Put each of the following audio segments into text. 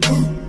Boom.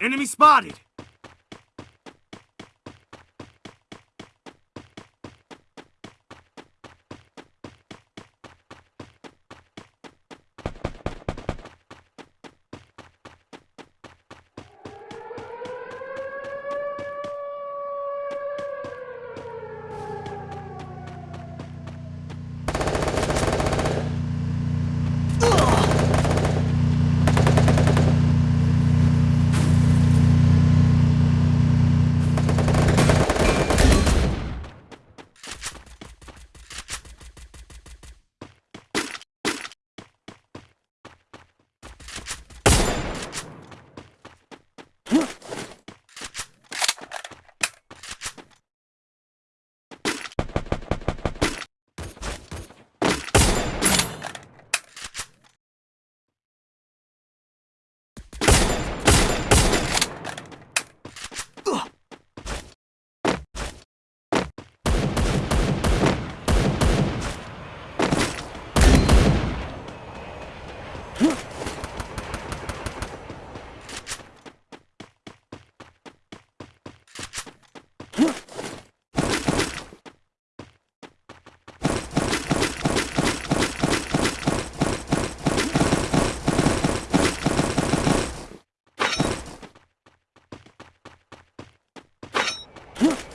Enemy spotted! Ugh!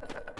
Ha ha ha.